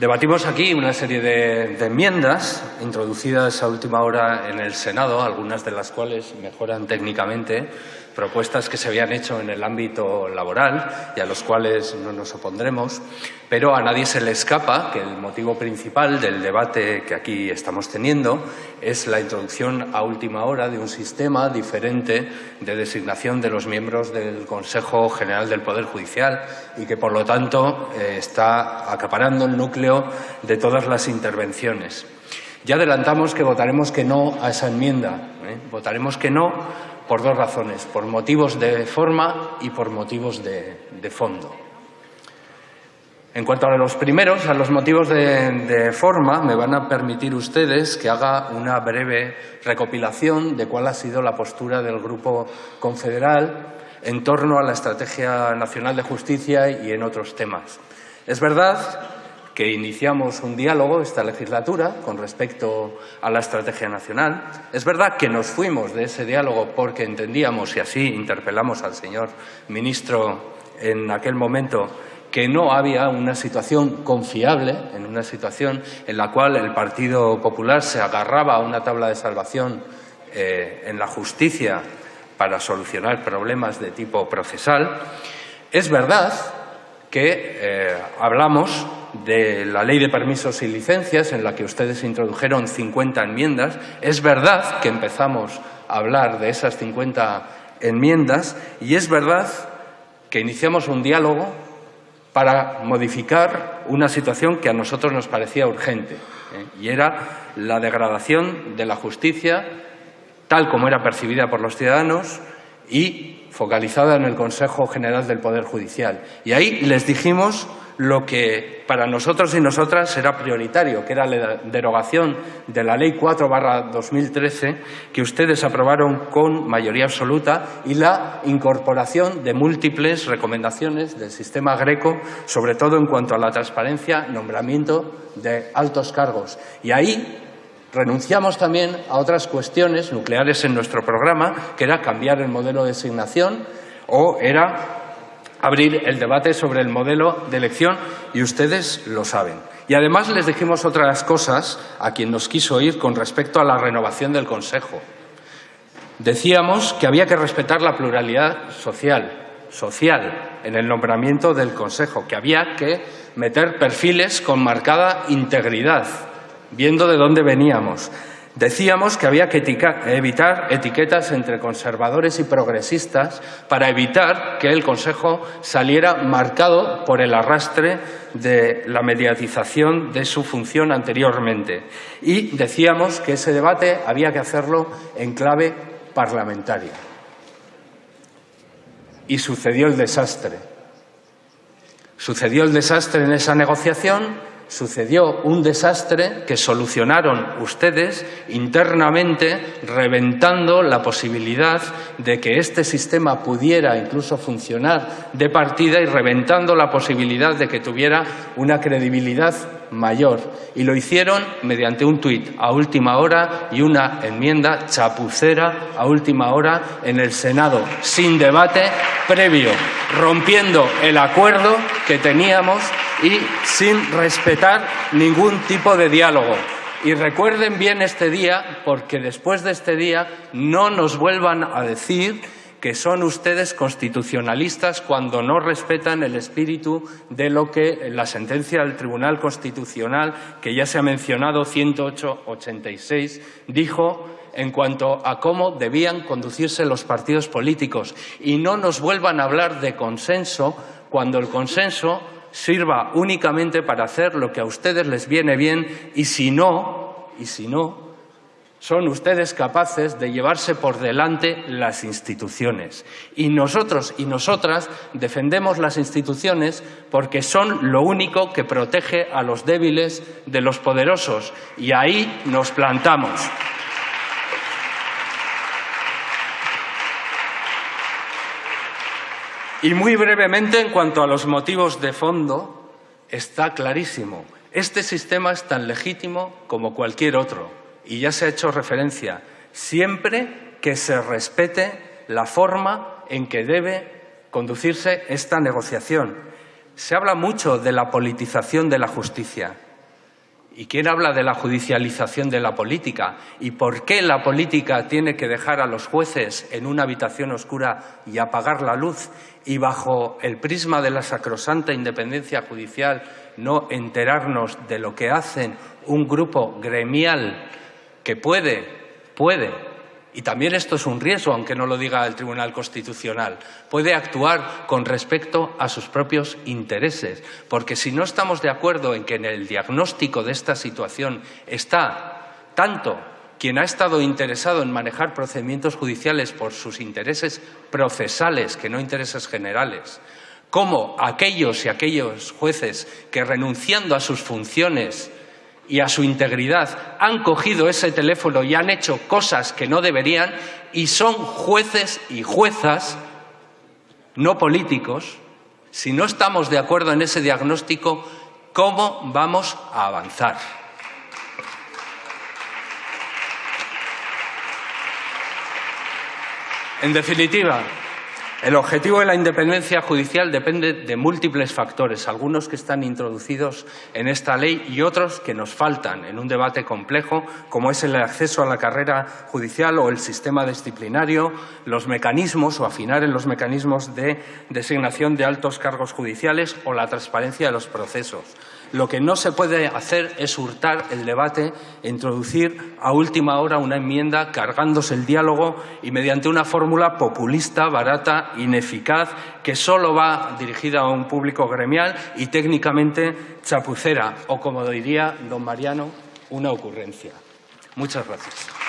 Debatimos aquí una serie de, enmiendas introducidas a última hora en el Senado, algunas de las cuales mejoran técnicamente propuestas que se habían hecho en el ámbito laboral y a los cuales no nos opondremos, pero a nadie se le escapa que el motivo principal del debate que aquí estamos teniendo es la introducción a última hora de un sistema diferente de designación de los miembros del Consejo General del Poder Judicial y que, por lo tanto, eh, está acaparando el núcleo de todas las intervenciones. Ya adelantamos que votaremos que no a esa enmienda. ¿eh? Votaremos que no por dos razones, por motivos de forma y por motivos de, fondo. En cuanto a los primeros, a los motivos de, forma, me van a permitir ustedes que haga una breve recopilación de cuál ha sido la postura del Grupo Confederal en torno a la Estrategia Nacional de Justicia y en otros temas. Es verdad que iniciamos un diálogo esta legislatura con respecto a la estrategia nacional. Es verdad que nos fuimos de ese diálogo porque entendíamos, y así interpelamos al señor ministro en aquel momento, que no había una situación confiable, en una situación en la cual el Partido Popular se agarraba a una tabla de salvación eh, en la justicia para solucionar problemas de tipo procesal. Es verdad que eh, hablamos de la Ley de Permisos y Licencias, en la que ustedes introdujeron 50 enmiendas. Es verdad que empezamos a hablar de esas 50 enmiendas y es verdad que iniciamos un diálogo para modificar una situación que a nosotros nos parecía urgente, ¿eh? y era la degradación de la justicia tal como era percibida por los ciudadanos y focalizada en el Consejo General del Poder Judicial. Y ahí les dijimos lo que para nosotros y nosotras era prioritario, que era la derogación de la Ley 4-2013, que ustedes aprobaron con mayoría absoluta, y la incorporación de múltiples recomendaciones del sistema greco, sobre todo en cuanto a la transparencia, nombramiento de altos cargos. Y ahí renunciamos también a otras cuestiones nucleares en nuestro programa, que era cambiar el modelo de designación o era abrir el debate sobre el modelo de elección y ustedes lo saben. Y además les dijimos otras cosas a quien nos quiso oír con respecto a la renovación del Consejo. Decíamos que había que respetar la pluralidad social, social en el nombramiento del Consejo, que había que meter perfiles con marcada integridad, viendo de dónde veníamos, Decíamos que había que evitar etiquetas entre conservadores y progresistas para evitar que el Consejo saliera marcado por el arrastre de la mediatización de su función anteriormente. Y decíamos que ese debate había que hacerlo en clave parlamentaria. Y sucedió el desastre. Sucedió el desastre en esa negociación sucedió un desastre que solucionaron ustedes internamente, reventando la posibilidad de que este sistema pudiera incluso funcionar de partida y reventando la posibilidad de que tuviera una credibilidad mayor. Y lo hicieron mediante un tuit a última hora y una enmienda chapucera a última hora en el Senado, sin debate previo, rompiendo el acuerdo que teníamos y sin respetar ningún tipo de diálogo. Y recuerden bien este día, porque después de este día no nos vuelvan a decir que son ustedes constitucionalistas cuando no respetan el espíritu de lo que la sentencia del Tribunal Constitucional, que ya se ha mencionado, 108-86, dijo en cuanto a cómo debían conducirse los partidos políticos. Y no nos vuelvan a hablar de consenso cuando el consenso sirva únicamente para hacer lo que a ustedes les viene bien y si no, y si no, son ustedes capaces de llevarse por delante las instituciones. Y nosotros y nosotras defendemos las instituciones porque son lo único que protege a los débiles de los poderosos. Y ahí nos plantamos. Y muy brevemente, en cuanto a los motivos de fondo, está clarísimo. Este sistema es tan legítimo como cualquier otro y ya se ha hecho referencia, siempre que se respete la forma en que debe conducirse esta negociación. Se habla mucho de la politización de la justicia ¿Y quién habla de la judicialización de la política? ¿Y por qué la política tiene que dejar a los jueces en una habitación oscura y apagar la luz? Y bajo el prisma de la sacrosanta independencia judicial no enterarnos de lo que hacen un grupo gremial que puede, puede y también esto es un riesgo, aunque no lo diga el Tribunal Constitucional, puede actuar con respecto a sus propios intereses, porque si no estamos de acuerdo en que en el diagnóstico de esta situación está tanto quien ha estado interesado en manejar procedimientos judiciales por sus intereses procesales, que no intereses generales, como aquellos y aquellos jueces que renunciando a sus funciones y a su integridad han cogido ese teléfono y han hecho cosas que no deberían y son jueces y juezas, no políticos, si no estamos de acuerdo en ese diagnóstico, ¿cómo vamos a avanzar? En definitiva, el objetivo de la independencia judicial depende de múltiples factores, algunos que están introducidos en esta ley y otros que nos faltan en un debate complejo, como es el acceso a la carrera judicial o el sistema disciplinario, los mecanismos o afinar en los mecanismos de designación de altos cargos judiciales o la transparencia de los procesos. Lo que no se puede hacer es hurtar el debate e introducir a última hora una enmienda cargándose el diálogo y mediante una fórmula populista, barata, ineficaz, que solo va dirigida a un público gremial y técnicamente chapucera, o como diría don Mariano, una ocurrencia. Muchas gracias.